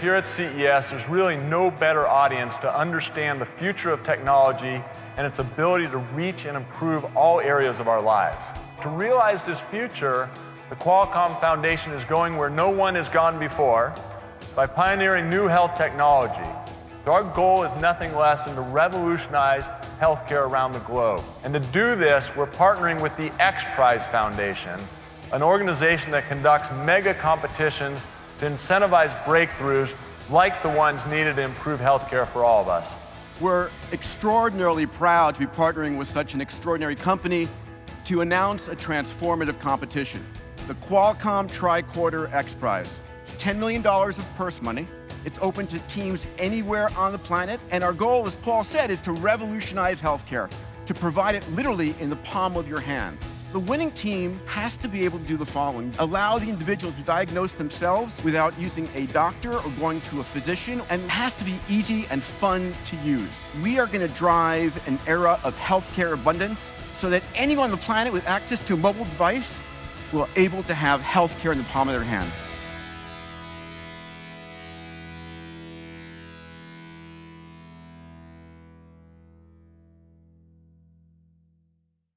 Here at CES, there's really no better audience to understand the future of technology and its ability to reach and improve all areas of our lives. To realize this future, the Qualcomm Foundation is going where no one has gone before by pioneering new health technology. So our goal is nothing less than to revolutionize healthcare around the globe. And to do this, we're partnering with the X Prize Foundation, an organization that conducts mega competitions to incentivize breakthroughs like the ones needed to improve healthcare for all of us. We're extraordinarily proud to be partnering with such an extraordinary company to announce a transformative competition, the Qualcomm Tricorder X Prize. It's $10 million of purse money. It's open to teams anywhere on the planet, and our goal, as Paul said, is to revolutionize healthcare, to provide it literally in the palm of your hand. The winning team has to be able to do the following. Allow the individual to diagnose themselves without using a doctor or going to a physician, and it has to be easy and fun to use. We are going to drive an era of healthcare abundance so that anyone on the planet with access to a mobile device will able to have healthcare in the palm of their hand.